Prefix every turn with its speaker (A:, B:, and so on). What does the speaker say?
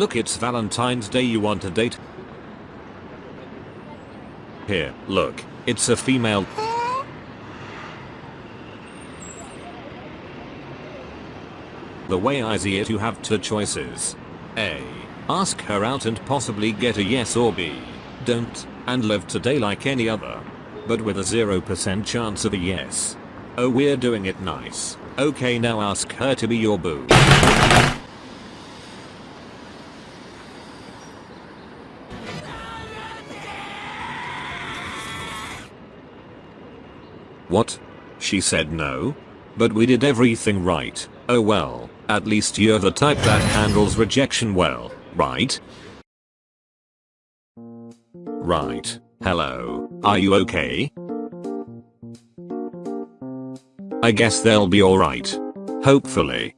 A: Look it's Valentine's Day you want a date? Here, look, it's a female. The way I see it you have two choices. A. Ask her out and possibly get a yes or B. Don't, and live today like any other. But with a 0% chance of a yes. Oh we're doing it nice. Okay now ask her to be your boo. What? She said no? But we did everything right. Oh well, at least you're the type that handles rejection well, right? Right. Hello. Are you okay? I guess they'll be alright. Hopefully.